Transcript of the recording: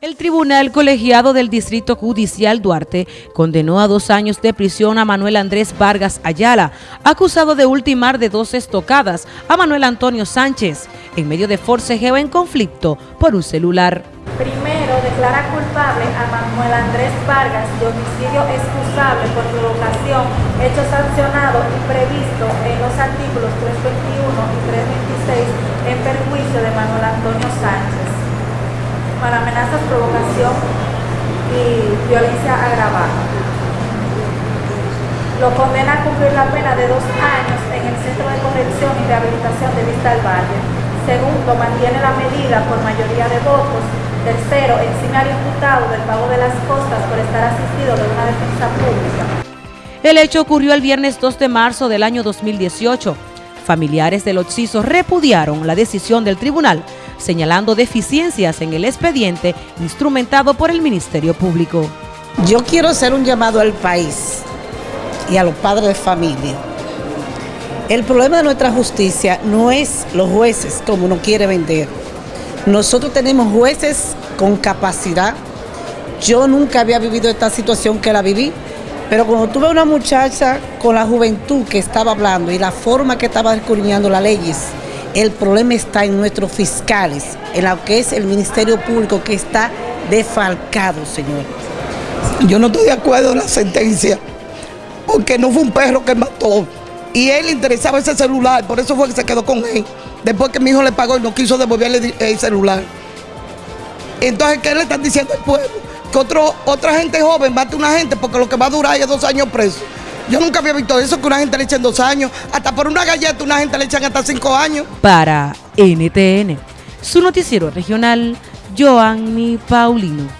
El Tribunal Colegiado del Distrito Judicial Duarte condenó a dos años de prisión a Manuel Andrés Vargas Ayala, acusado de ultimar de dos estocadas a Manuel Antonio Sánchez, en medio de forcejeo en conflicto por un celular. Primero, declara culpable a Manuel Andrés Vargas de homicidio excusable por provocación, hecho sancionado y previsto en los artículos 321 y 326 en perjuicio de Manuel Antonio Sánchez para amenazas, provocación y violencia agravada. Lo condena a cumplir la pena de dos años en el Centro de Corrección y Rehabilitación de Vista al Valle. Segundo, mantiene la medida por mayoría de votos. Tercero, exime al imputado del pago de las costas por estar asistido de una defensa pública. El hecho ocurrió el viernes 2 de marzo del año 2018. Familiares del occiso repudiaron la decisión del tribunal señalando deficiencias en el expediente instrumentado por el Ministerio Público. Yo quiero hacer un llamado al país y a los padres de familia. El problema de nuestra justicia no es los jueces como uno quiere vender. Nosotros tenemos jueces con capacidad. Yo nunca había vivido esta situación que la viví, pero cuando tuve una muchacha con la juventud que estaba hablando y la forma que estaba escudriñando las leyes, el problema está en nuestros fiscales, en lo que es el Ministerio Público que está defalcado, señor. Yo no estoy de acuerdo en la sentencia, porque no fue un perro que mató. Y él le interesaba ese celular, por eso fue que se quedó con él. Después que mi hijo le pagó y no quiso devolverle el celular. Entonces, ¿qué le están diciendo al pueblo? Que otra gente joven mate a una gente porque lo que va a durar es dos años preso. Yo nunca había visto eso, que una gente le echen dos años. Hasta por una galleta una gente le echan hasta cinco años. Para NTN, su noticiero regional, Joanny Paulino.